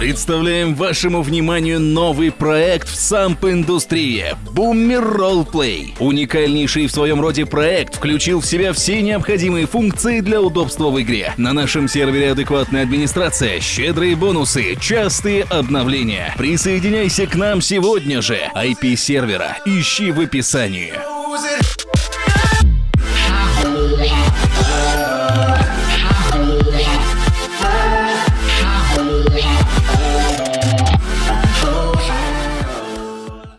Представляем вашему вниманию новый проект в самп-индустрии Буммер Роллплей. Уникальнейший в своем роде проект включил в себя все необходимые функции для удобства в игре. На нашем сервере адекватная администрация, щедрые бонусы, частые обновления. Присоединяйся к нам сегодня же. IP сервера ищи в описании.